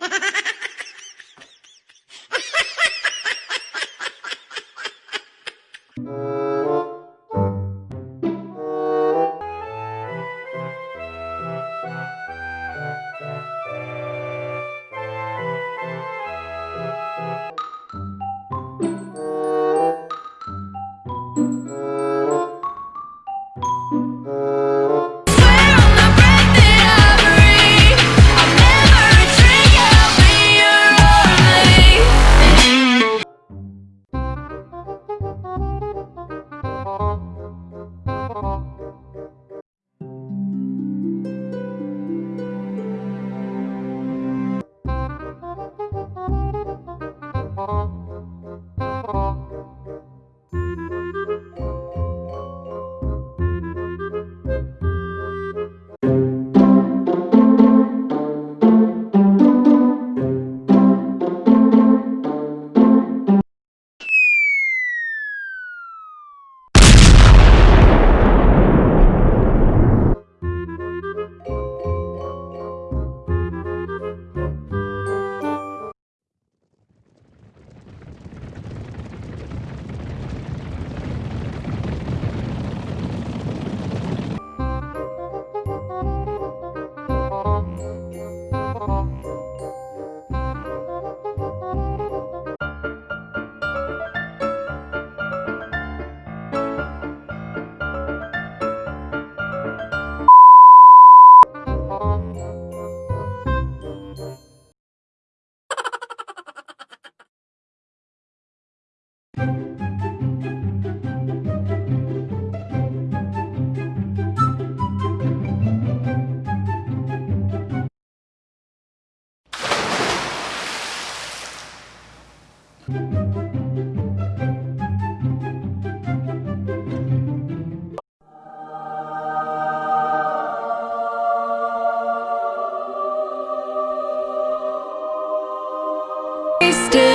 you Stay